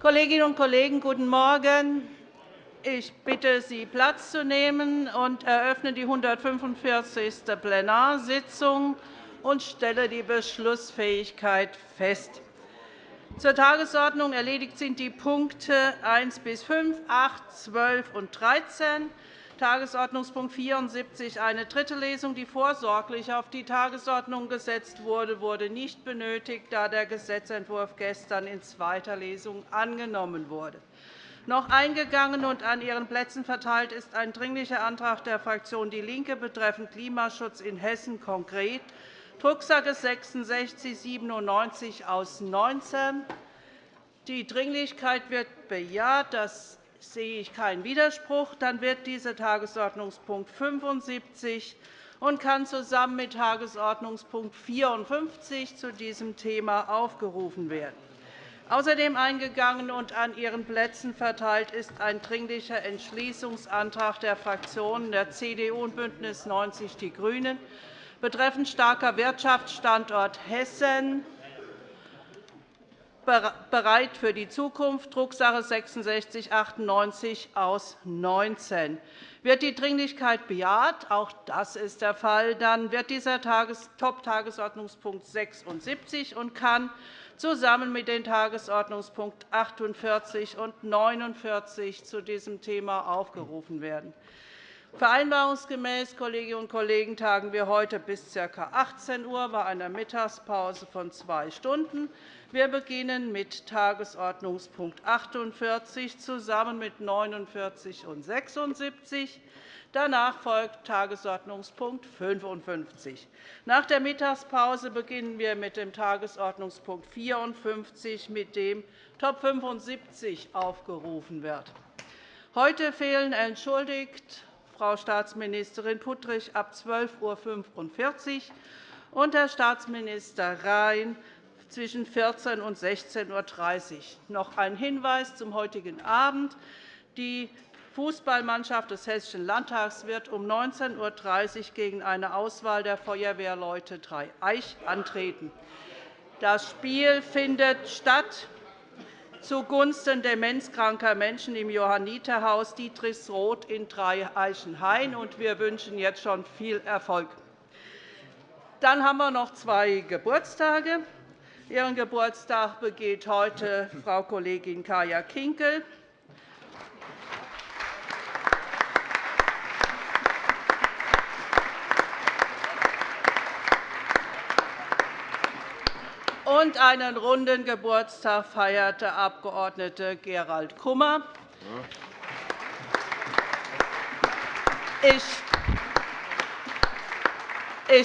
Kolleginnen und Kollegen, guten Morgen. Ich bitte Sie, Platz zu nehmen und eröffne die 145. Plenarsitzung und stelle die Beschlussfähigkeit fest. Zur Tagesordnung erledigt sind die Punkte 1 bis 5, 8, 12 und 13. Tagesordnungspunkt 74, eine dritte Lesung, die vorsorglich auf die Tagesordnung gesetzt wurde, wurde nicht benötigt, da der Gesetzentwurf gestern in zweiter Lesung angenommen wurde. Noch eingegangen und an Ihren Plätzen verteilt ist ein Dringlicher Antrag der Fraktion DIE LINKE betreffend Klimaschutz in Hessen konkret. Drucksache 19 aus 19. Die Dringlichkeit wird bejaht. Das sehe ich keinen Widerspruch. Dann wird dieser Tagesordnungspunkt 75 und kann zusammen mit Tagesordnungspunkt 54 zu diesem Thema aufgerufen werden. Außerdem eingegangen und an Ihren Plätzen verteilt ist ein Dringlicher Entschließungsantrag der Fraktionen der CDU und BÜNDNIS 90 die GRÜNEN betreffend starker Wirtschaftsstandort Hessen bereit für die Zukunft, Drucksache 19 aus 19. Wird die Dringlichkeit bejaht? Auch das ist der Fall. Dann wird dieser Top-Tagesordnungspunkt 76 und kann zusammen mit den Tagesordnungspunkten 48 und 49 zu diesem Thema aufgerufen werden. Vereinbarungsgemäß Kolleginnen und Kollegen, tagen wir heute bis ca. 18 Uhr bei einer Mittagspause von zwei Stunden. Wir beginnen mit Tagesordnungspunkt 48 zusammen mit 49 und 76. Danach folgt Tagesordnungspunkt 55. Nach der Mittagspause beginnen wir mit dem Tagesordnungspunkt 54, mit dem Top 75 aufgerufen wird. Heute fehlen entschuldigt Frau Staatsministerin Puttrich ab 12.45 Uhr und Herr Staatsminister Rhein zwischen 14 und 16.30 Uhr. Noch ein Hinweis zum heutigen Abend. Die Fußballmannschaft des Hessischen Landtags wird um 19.30 Uhr gegen eine Auswahl der Feuerwehrleute Dreieich antreten. Das Spiel findet statt zugunsten demenzkranker Menschen im Johanniterhaus Dietrichsroth in Dreieichenhain. Wir wünschen jetzt schon viel Erfolg. Dann haben wir noch zwei Geburtstage. Ihren Geburtstag begeht heute Frau Kollegin Kaya Kinkel. Und einen runden Geburtstag feiert der Abg. Gerald Kummer. Ich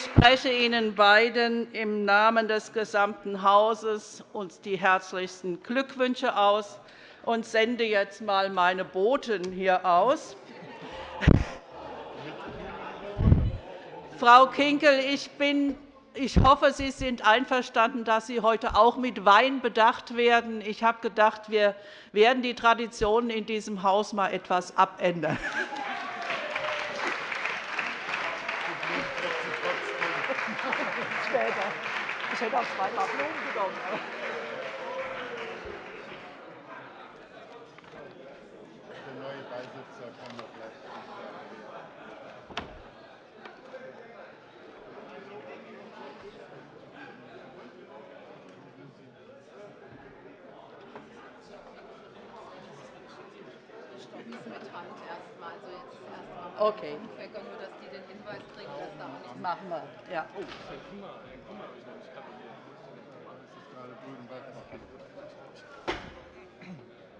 spreche Ihnen beiden im Namen des gesamten Hauses die herzlichsten Glückwünsche aus und sende jetzt einmal meine Boten hier aus. Frau Kinkel, ich bin ich hoffe, Sie sind einverstanden, dass Sie heute auch mit Wein bedacht werden. Ich habe gedacht, wir werden die Traditionen in diesem Haus mal etwas abändern. Ich hätte auch zweimal Blumen genommen. Okay. Ich nur, dass die den Hinweis kriegen, dass da auch nichts machen wir. Ja. Oh,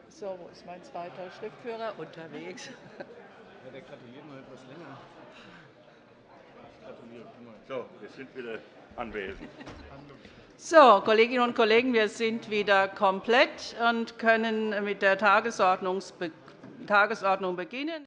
so, wo ist mein zweiter Schriftführer? Unterwegs. Ja, der gratuliert noch etwas länger. So, wir sind wieder anwesend. So, Kolleginnen und Kollegen, wir sind wieder komplett und können mit der Tagesordnung beginnen.